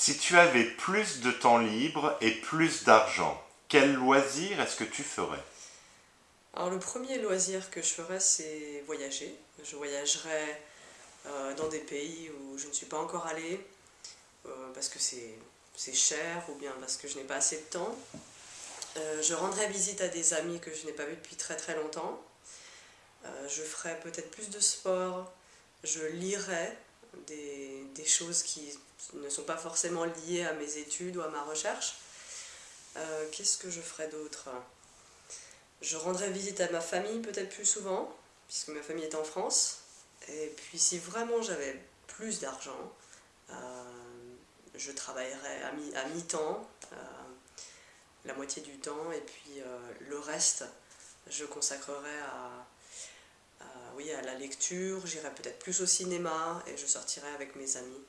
Si tu avais plus de temps libre et plus d'argent, quel loisir est-ce que tu ferais? Alors le premier loisir que je ferais, c'est voyager. Je voyagerais euh, dans des pays où je ne suis pas encore allée, euh, parce que c'est cher ou bien parce que je n'ai pas assez de temps. Euh, je rendrais visite à des amis que je n'ai pas vus depuis très très longtemps. je ferais peut-être plus de sport. Je lirais des, choses qui ne sont pas forcément liées à mes études ou à ma recherche. Euh, qu'est-ce que je ferais d'autre? Je rendrais visite à ma famille peut-être plus souvent, puisque ma famille est en France. Et puis si vraiment j'avais plus d'argent, euh, je travaillerais à mi-temps, euh, la moitié du temps, et puis le reste, je consacrerais à, oui, à la lecture, j'irais peut-être plus au cinéma, et je sortirais avec mes amis.